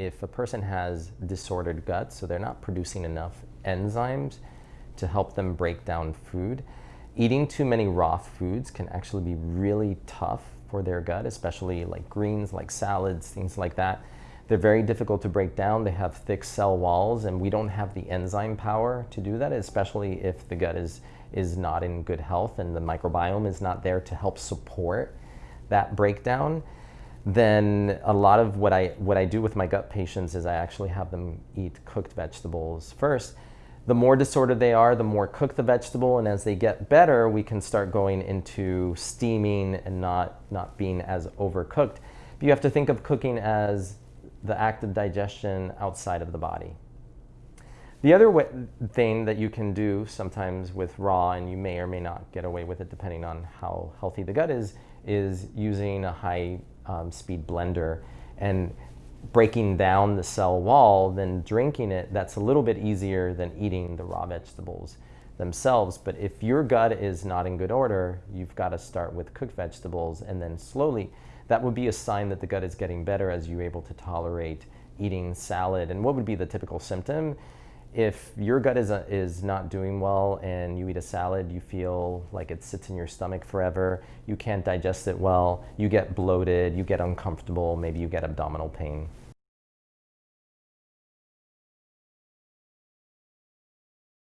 if a person has disordered gut, so they're not producing enough enzymes to help them break down food, eating too many raw foods can actually be really tough for their gut, especially like greens, like salads, things like that. They're very difficult to break down. They have thick cell walls, and we don't have the enzyme power to do that, especially if the gut is, is not in good health and the microbiome is not there to help support that breakdown. Then a lot of what I, what I do with my gut patients is I actually have them eat cooked vegetables first the more disordered they are, the more cook the vegetable, and as they get better, we can start going into steaming and not, not being as overcooked. But you have to think of cooking as the act of digestion outside of the body. The other way, thing that you can do sometimes with raw, and you may or may not get away with it depending on how healthy the gut is, is using a high um, speed blender. And breaking down the cell wall, then drinking it, that's a little bit easier than eating the raw vegetables themselves. But if your gut is not in good order, you've got to start with cooked vegetables and then slowly, that would be a sign that the gut is getting better as you're able to tolerate eating salad. And what would be the typical symptom? If your gut is, a, is not doing well and you eat a salad, you feel like it sits in your stomach forever, you can't digest it well, you get bloated, you get uncomfortable, maybe you get abdominal pain.